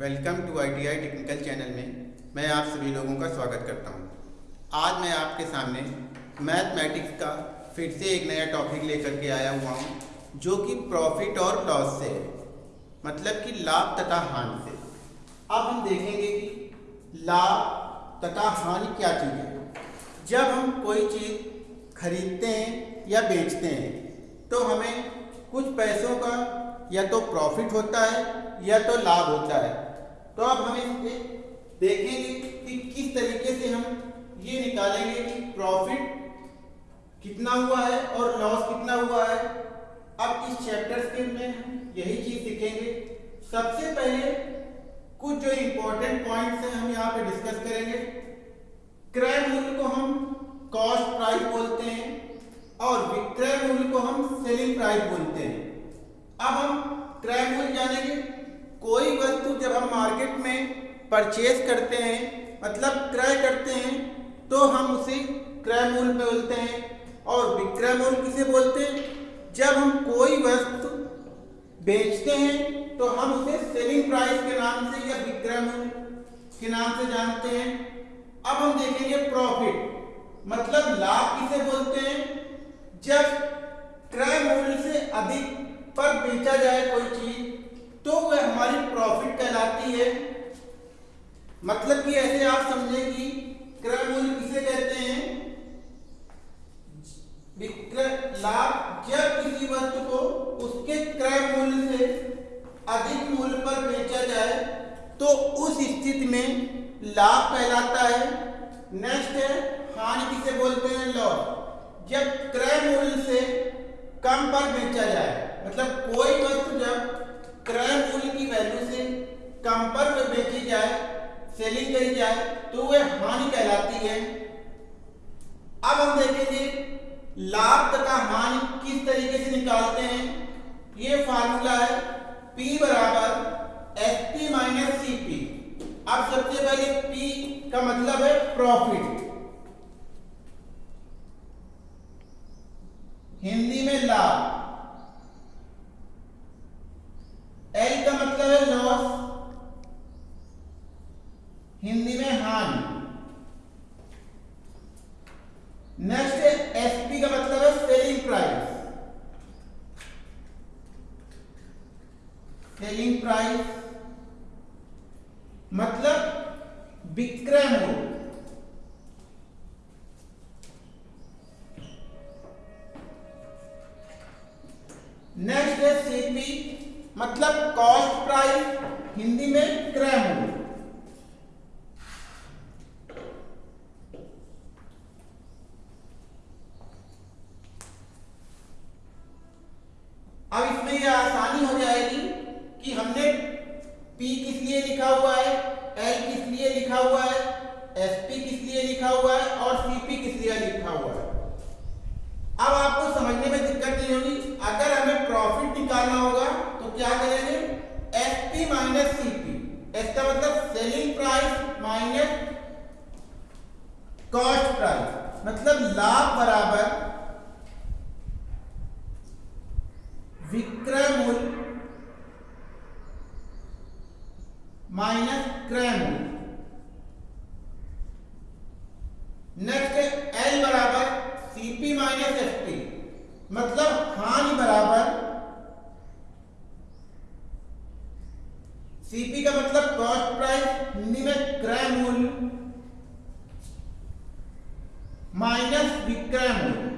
Welcome to I T I technical channel में मैं आप सभी लोगों का स्वागत करता हूँ। आज मैं आपके सामने मैथमेटिक्स का फिर से एक नया टॉपिक लेकर के आया हुआ हूँ, जो कि प्रॉफिट और लॉस से है मतलब कि लाभ तथा हानि से अब हम देखेंगे कि लाभ तथा हानि क्या चीज़ है जब हम कोई चीज़ खरीदते हैं या बेचते हैं तो हमें कुछ पैसों का या तो प्रॉफिट होता है या तो लाभ होता है। तो अब हम इसके देखेंगे कि किस तरीके से हम ये निकालेंगे कि प्रॉफिट कितना हुआ है और लॉस कितना हुआ है। अब इस चैप्टर के में हम यही चीज़ सीखेंगे। सबसे पहले कुछ जो इंपॉर्टेंट पॉइंट्स हैं हम यहाँ पे डिस्कस करेंगे। क्रय मूल्य को हम कॉस्ट प्राइस बोलते हैं और विक्रय मूल्य को हम सेलिंग प्राइस बोलते हैं। अब हम क्रय मूल्य जानेंगे। कोई वस्तु जब हम मार्केट में परचेज करते हैं मतलब क्रय करते हैं तो हम उसे क्रय मूल्य बोलते हैं और विक्रय मूल्य किसे बोलते हैं? जब हम कोई वस्तु बेचते हैं तो हम उसे सेलिंग प्राइस के नाम से या विक्रय मूल्य के नाम से जानते हैं। अब हम देखेंगे प्रॉफिट मतलब लाभ किसे बोलते हैं? जब क्रय मूल्य से अधिक पर बेचा जाए कोई चीज़ तो वह हमारी प्रॉफिट कहलाती है। मतलब कि ऐसे आप समझें कि क्रय मूल्य किसे कहते हैं? विक्रय लाभ जब किसी वस्तु को उसके क्रय मूल्य से अधिक मूल्य पर बेचा जाए तो उस स्थिति में लाभ कहलाता है। नेक्स्ट है, हानि किसे बोलते हैं? लॉस जब क्रय मूल्य से कम पर बेचा जाए मतलब कोई वस्तु जब क्रय मूल्य की वैल्यू से कम पर बेची जाए सेलिंग करी जाए तो वह हानि कहलाती है। अब हम देखेंगे लाभ तथा हानि किस तरीके से निकालते हैं। ये फार्मूला है P बराबर S P minus C P अब सबसे पहले P का मतलब है प्रॉफिट हिंदी में लाभ। एल का मतलब है लॉस हिंदी में हानि नेक्स्ट है एसपी का मतलब है सेलिंग प्राइस सेलिंग प्राइस मतलब विक्रय मूल्य. नेक्स्ट है सीपी मतलब कॉस्ट प्राइस हिंदी में क्रय मूल्य अब इसमें यह आसानी हो जाएगी कि हमने P किस लिए लिखा हुआ है L किस लिए लिखा हुआ है SP किस लिए लिखा हुआ है और CP किस लिए लिखा हुआ है अब आपको समझने में दिक्कत नहीं होगी अगर हमें प्रॉफिट निकालना होगा तो क्या करेंगे एसपी माइनस सीपी इसका मतलब selling price minus cost price मतलब लाभ बराबर विक्रय मूल्य माइनस क्रय मूल्य नेक्स्ट एल बराबर सीपी माइनस एसपी मतलब हानि बराबर सीपी का मतलब कॉस्ट प्राइस हिंदी में क्रय मूल्य माइनस विक्रय मूल्य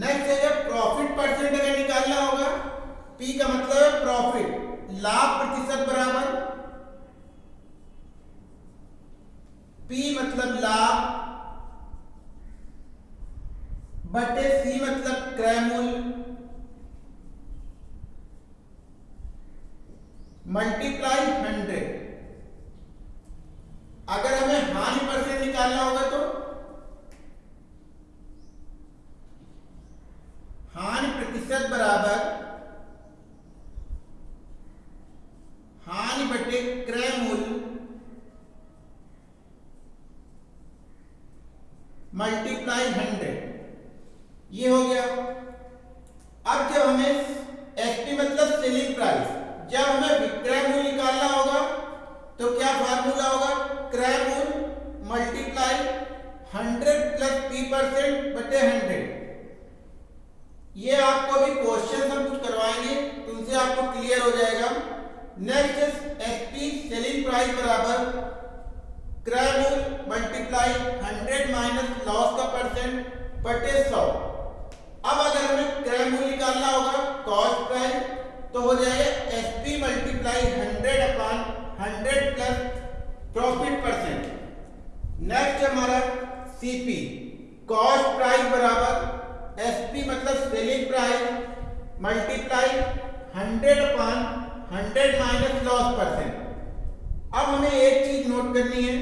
नेक्स्ट है जब प्रॉफिट परसेंट अगर निकालना होगा पी का मतलब है प्रॉफिट लाभ प्रतिशत बराबर P मतलब लाभ बटे C मतलब क्रय मूल्य मल्टीप्लाई हंड्रेड अगर हमें हानि परसेंट निकालना होगा तो हानि प्रतिशत बराबर हानि बटे क्रय मूल्य मल्टीप्लाई हंड्रेड ये हो गया अब जब हमें जब हमें विक्रय मूल्य निकालना होगा तो क्या फार्मूला होगा क्रय मूल्य multiply hundred plus P percent बटे हंड्रेड ये आपको भी क्वेश्चन हम कुछ करवाएँगे तो उनसे आपको क्लियर हो जाएगा। नेक्स्ट एसपी सेलिंग प्राइस बराबर क्रय मूल्य मल्टीप्लाई हंड्रेड माइनस लॉस का परसेंट बटे सौ। अब अगर हमें क्रय मूल्य निकालना होगा कॉस्ट प्राइस तो हो जाएगा S P multiply hundred upon hundred plus profit percent next हमारा सीपी कॉस्ट प्राइस बराबर एस पी मतलब selling price multiply hundred upon hundred minus loss percent अब हमें एक चीज़ नोट करनी है।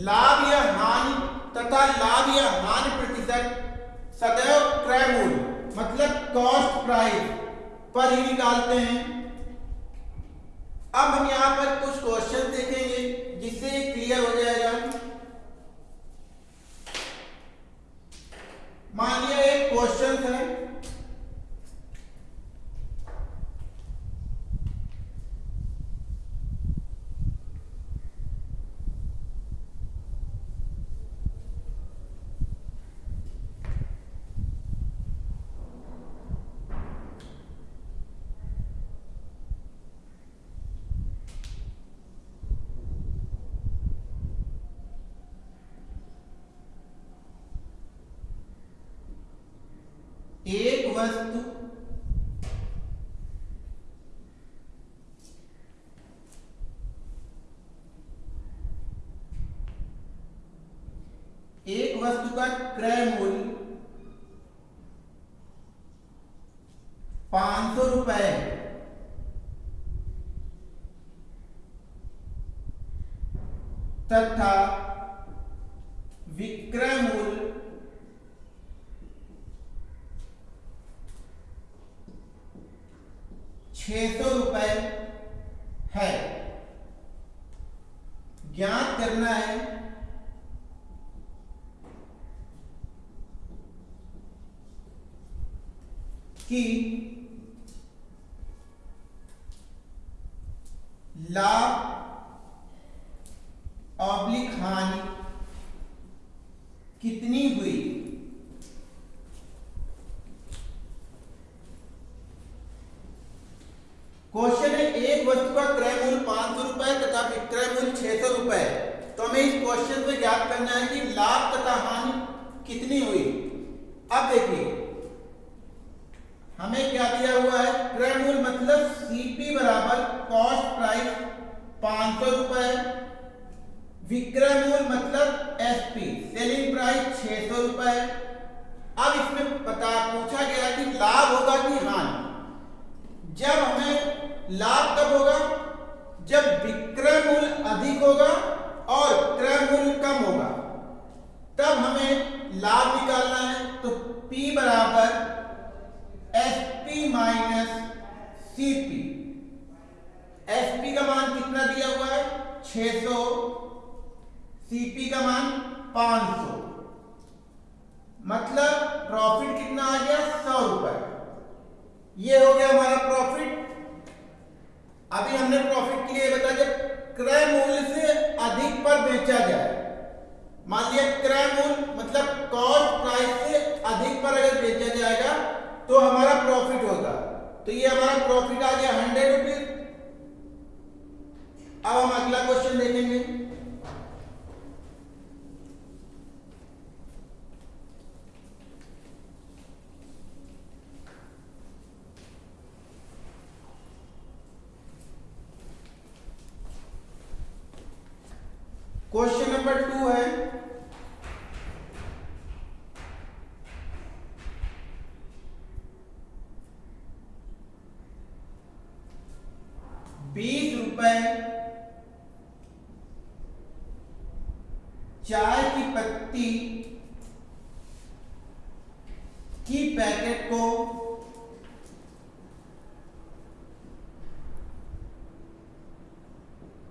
लाभ या हानि तथा लाभ या हानि प्रतिशत सदैव क्रय मूल्य मतलब कॉस्ट प्राइस पर ही निकालते हैं। अब हम यहाँ पर कुछ क्वेश्चन देखेंगे। जिससे क्लियर हो जाएगा। मान लिया एक क्वेश्चन है। एक वस्तु एक वस्तु का क्रय मूल्य पाँच सौ रुपए तथा विक्रय मूल्य छह सौ रुपए है ज्ञात करना है कि लाभ ऑब्लिक हानि कितनी हुई क्वेश्चन है एक वस्तु का क्रय मूल्य पाँच सौ रुपए तथा विक्रय मूल्य छह सौ रुपए तो हमें इस क्वेश्चन में ज्ञात करना है कि लाभ तथा हानि कितनी हुई अब देखिए हमें क्या दिया हुआ है? क्रय मूल्य मतलब सीपी बराबर कॉस्ट प्राइस पाँच सौ रुपए विक्रय मूल्य मतलब एसपी सेलिंग प्राइस छह सौ रुपए अब इसमें पता पूछा गया कि लाभ होगा कि हानि। जब हमें लाभ कब होगा? जब विक्रय मूल्य अधिक होगा और क्रय मूल्य कम होगा। तब हमें लाभ निकालना है। तो P बराबर S P minus C P S P का मान कितना दिया हुआ है? 600 सीपी का मान 500 मतलब प्रॉफिट कितना आ गया? सौ रुपए। ये हो गया हमारा प्रॉफिट अभी हमने प्रॉफिट के लिए बताया जब क्रय मूल्य से अधिक पर बेचा जाए। मान लिया क्रय मूल्य मतलब कॉस्ट प्राइस से अधिक पर अगर बेचा जाएगा तो हमारा प्रॉफिट होगा तो ये हमारा प्रॉफिट आ गया हंड्रेड रुपीज़ अब हम अगला क्वेश्चन देखेंगे। क्वेश्चन नंबर टू है बीस रुपए चाय की पत्ती की पैकेट को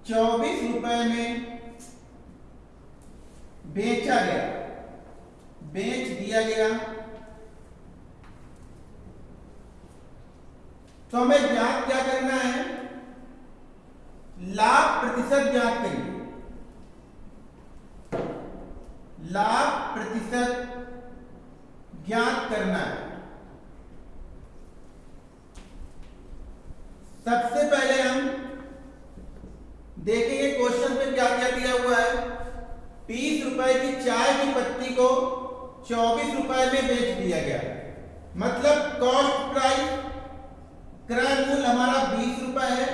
चौबीस रुपए में बेचा गया। बेच दिया गया। तो हमें ज्ञात क्या करना है? लाभ प्रतिशत ज्ञात करिए। लाभ प्रतिशत ज्ञात करना है। सबसे पहले हम देखेंगे क्वेश्चन पे क्या क्या दिया हुआ है। बीस रुपए की चाय की पत्ती को चौबीस रुपए में बेच दिया गया। मतलब कॉस्ट प्राइस क्रय मूल्य हमारा बीस रुपए है।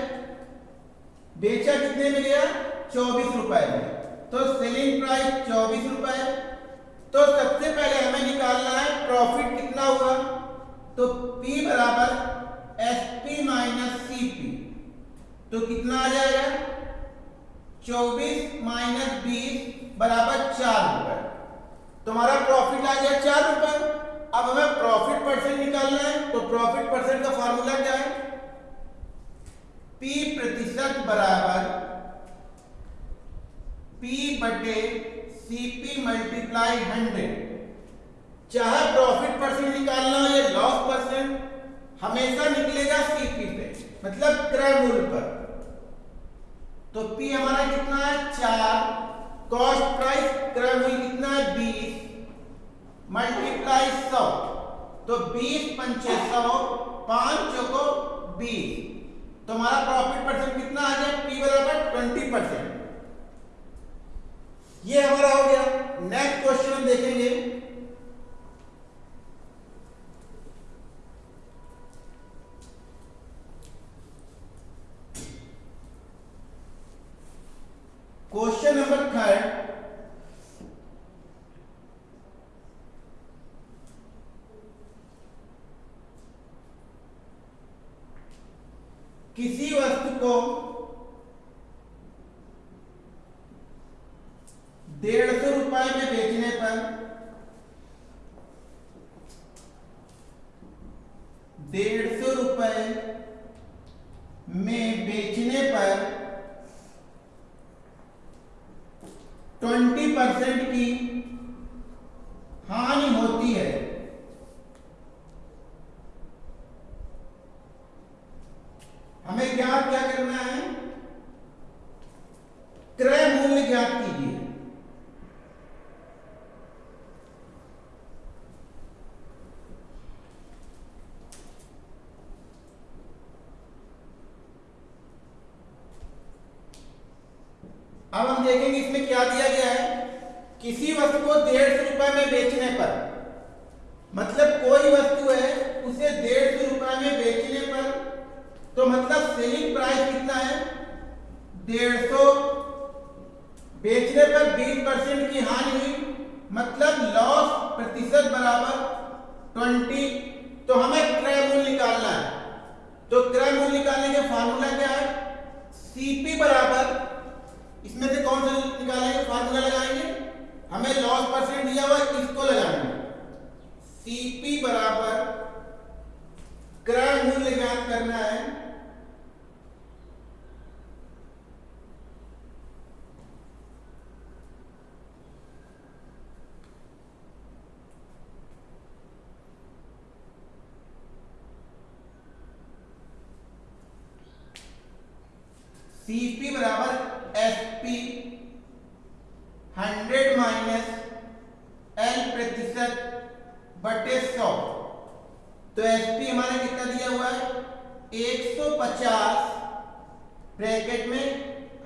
बेचा कितने में गया? चौबीस रुपए में। तो सेलिंग प्राइस चौबीस रुपए तो सबसे पहले हमें निकालना है प्रॉफिट कितना हुआ? तो P बराबर S P minus C P तो कितना आ जाएगा? चौबीस माइनस बीस बराबर चार रुपए तुम्हारा प्रॉफिट आ गया चार रुपए। अब हमें प्रॉफिट परसेंट निकालना है। तो प्रॉफिट परसेंट का फॉर्मूला क्या है? P प्रतिशत बराबर P बटे सीपी मल्टीप्लाई हंड्रेड चाहे प्रॉफिट परसेंट निकालना हो या लॉस परसेंट हमेशा निकलेगा सीपी पे मतलब क्रय मूल्य पर। तो पी हमारा कितना है? चार। कॉस्ट प्राइस क्रय मूल्य कितना है? बीस। मल्टीप्लाई सौ। तो बीस पंचे सौ, पाँच चौको बीस। तो हमारा प्रॉफिट परसेंट कितना आ गया? पी बराबर ट्वेंटी परसेंट ये हमारा हो गया। नेक्स्ट क्वेश्चन हम देखेंगे। क्वेश्चन नंबर थर्ड किसी वस्तु को डेढ़ सौ रुपए में बेचने पर डेढ़ सौ रुपए में बेचने पर ट्वेंटी परसेंट की हानि होती है हमें ज्ञात क्या करना है क्रय मूल्य ज्ञात कीजिए अब हम देखेंगे इसमें क्या दिया गया है किसी वस्तु को डेढ़ सौ रुपए में बेचने पर मतलब कोई वस्तु है उसे डेढ़ सौ रुपए में बेचने पर तो मतलब सेलिंग प्राइस कितना है डेढ़ सौ बेचने पर बीस परसेंट की हानि हुई मतलब लॉस प्रतिशत बराबर ट्वेंटी तो हमें क्रय मूल्य निकालना है। तो क्रय मूल्य निकालने के फॉर्मूला क्या है? सीपी बराबर, इसमें से कौन सा निकालेंगे? फार्मूला लगाएँगे। हमें लॉस परसेंट दिया हुआ इसको लगाएँगे। सीपी बराबर क्रय मूल्य ज्ञात करना है। सीपी बराबर S P hundred minus L प्रतिशत बटे सौ। तो एस पी हमारा कितना दिया हुआ है? एक सौ पचास ब्रैकेट में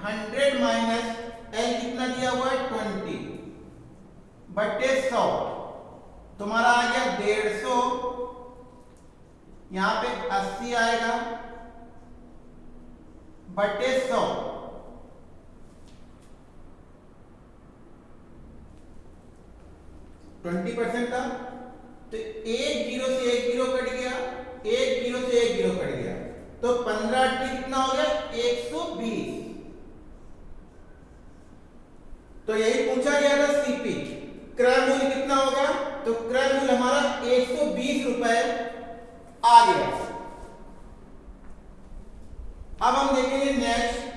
हंड्रेड माइनस एल कितना दिया हुआ है? ट्वेंटी बटे सौ। तुम्हारा आ गया डेढ़ सौ। यहाँ पे अस्सी आएगा। बटे सौ। ट्वेंटी परसेंट था तो एक ज़ीरो से एक ज़ीरो कट गया, एक ज़ीरो से एक ज़ीरो कट गया। तो पंद्रह अट्ठी कितना हो गया? एक सौ बीस। तो यही पूछा गया था सीपी क्रय मूल्य कितना होगा तो क्रय मूल्य हमारा एक सौ बीस रुपए आ गया। अब हम देखेंगे नेक्स्ट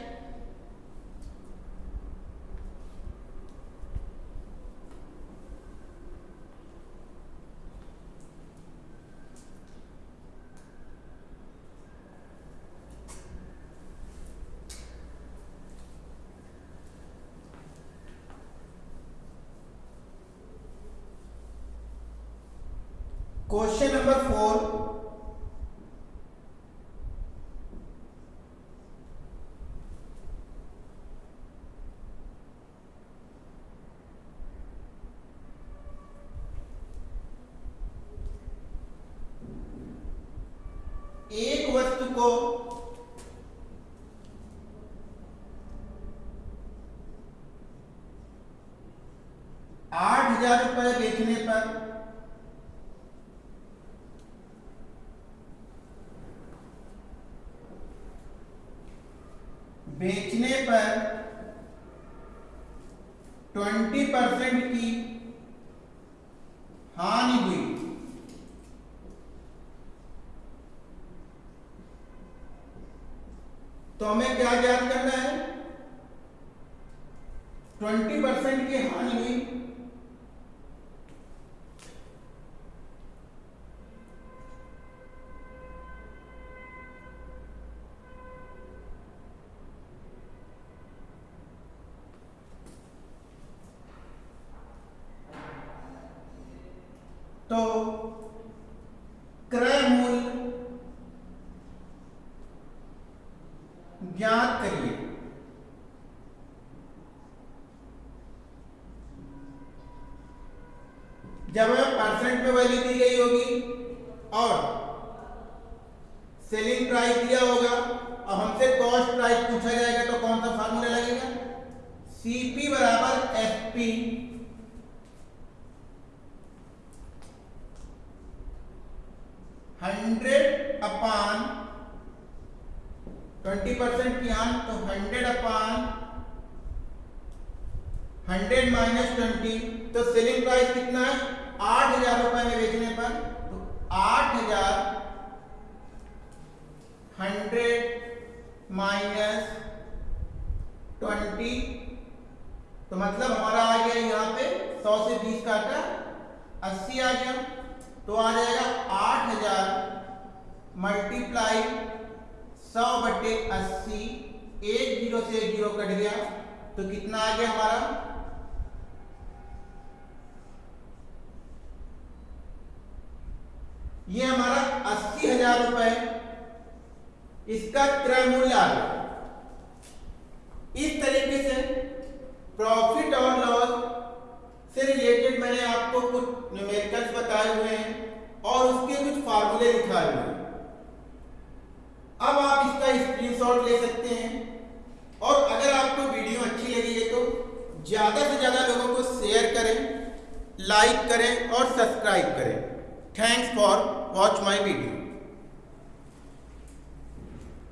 क्वेश्चन नंबर फोर को आठ हज़ार रुपए बेचने पर बेचने पर ट्वेंटी परसेंट की हानि हुई तो हमें क्या ज्ञात करना है? ट्वेंटी परसेंट की हानि तो क्रय मूल्य ज्ञात करिए जब हमें परसेंट में वैल्यू दी गई होगी और सेलिंग प्राइस दिया होगा और हमसे कॉस्ट प्राइस पूछा जाएगा तो कौन सा फार्मूला लगेगा? सीपी बराबर F P hundred upon twenty percent की आन तो hundred upon hundred minus twenty तो सेलिंग प्राइस कितना है? आठ हज़ार रुपए में बेचने पर तो आठ हज़ार हंड्रेड माइनस ट्वेंटी तो मतलब हमारा आ गया यहाँ पे सौ से बीस काटा अस्सी आ गया। तो आ जाएगा आठ हज़ार मल्टीप्लाई सौ बटे अस्सी, एक ज़ीरो से एक ज़ीरो कट गया। तो कितना आ गया हमारा? ये हमारा अस्सी हज़ार रुपए इसका क्रय मूल्य आ गया। इस तरीके से प्रॉफिट और लॉस से रिलेटेड मैंने आपको कुछ न्यूमेरिकल्स बताए हुए हैं और उसके कुछ फार्मूले दिखाए हुए हैं। अब आप इसका स्क्रीनशॉट ले सकते हैं। और अगर आपको वीडियो अच्छी लगी है तो ज़्यादा से ज़्यादा लोगों को शेयर करें लाइक करें और सब्सक्राइब करें। Thanks for watch my video